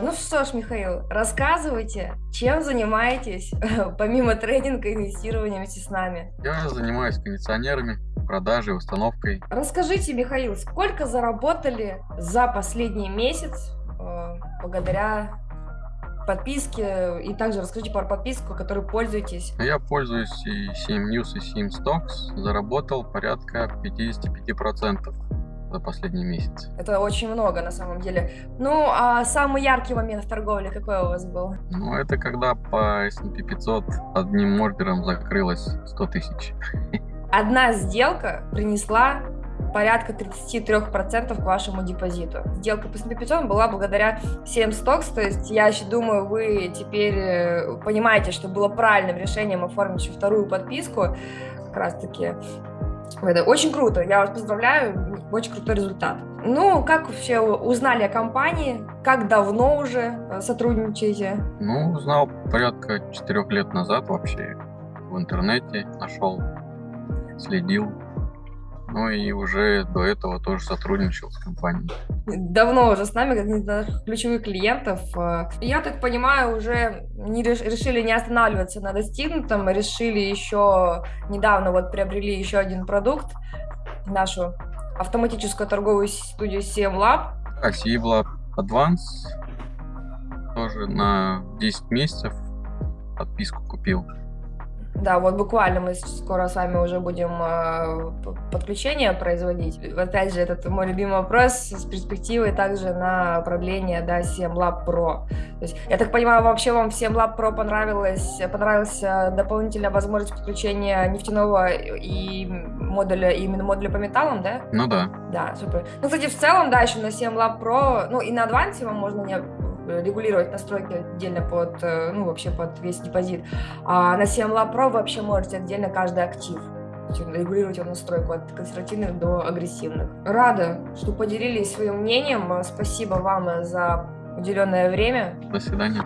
Ну что ж, Михаил, рассказывайте, чем занимаетесь, помимо трейдинга и инвестирования вместе с нами? Я занимаюсь кондиционерами, продажей, установкой. Расскажите, Михаил, сколько заработали за последний месяц э, благодаря подписке? И также расскажите про подписку, которой пользуетесь. Я пользуюсь и 7 News, и 7 Stocks. Заработал порядка 55% за последний месяц. Это очень много на самом деле. Ну, а самый яркий момент в торговле какой у вас был? Ну, это когда по S&P 500 одним ордером закрылось 100 тысяч. Одна сделка принесла порядка 33% к вашему депозиту. Сделка по S&P 500 была благодаря 7 стокс, то есть я еще думаю, вы теперь э, понимаете, что было правильным решением оформить еще вторую подписку, как раз таки это очень круто, я вас поздравляю, очень крутой результат. Ну, как вообще узнали о компании? Как давно уже э, сотрудничаете? Ну, узнал порядка четырех лет назад вообще в интернете, нашел, следил. Ну и уже до этого тоже сотрудничал с компанией. Давно уже с нами, как из ключевых клиентов. Э, я так понимаю, уже не реш решили не останавливаться на достигнутом, решили еще недавно вот приобрели еще один продукт, нашу автоматическую торговую студию CM Lab. А, CM Lab Advance тоже на 10 месяцев подписку купил. Да, вот буквально мы скоро с вами уже будем э, подключение производить. Опять же, этот мой любимый вопрос с перспективой также на продление да, 7 Lab Pro. То есть, я так понимаю, вообще вам 7 Lab Pro понравилось, понравился дополнительная возможность подключения нефтяного и модуля, именно модуля по металлам, да? Ну да. Да, супер. Ну, кстати, в целом, да, еще на 7 Lab Pro, ну и на Advance вам можно не регулировать настройки отдельно под, э, ну, вообще под весь депозит. А на CMLab Pro вы вообще можете отдельно каждый актив регулировать его настройку от консервативных до агрессивных. Рада, что поделились своим мнением. Спасибо вам за уделенное время. До свидания.